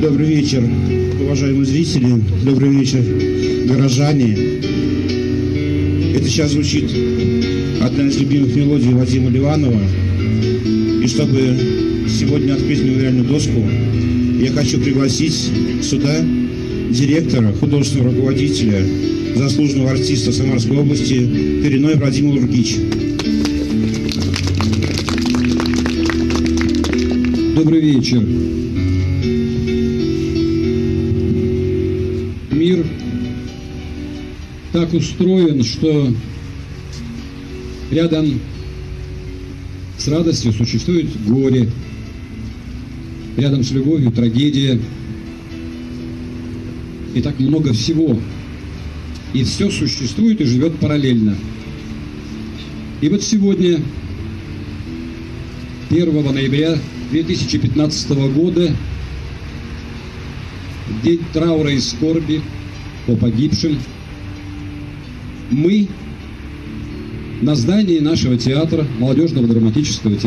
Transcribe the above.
вечер, уважаемые зрители. Добрый вечер, горожане. Это сейчас звучит одна из любимых мелодий Вадима Ливанова. И чтобы сегодня открыть мемориальную доску, я хочу пригласить сюда директора, художественного руководителя, заслуженного артиста Самарской области Переной Владимир Лургич. Добрый вечер. Мир так устроен, что рядом с радостью существует горе, рядом с любовью трагедия. И так много всего. И все существует и живет параллельно. И вот сегодня, 1 ноября 2015 года, день траура и скорби по погибшим, мы на здании нашего театра, молодежного драматического театра,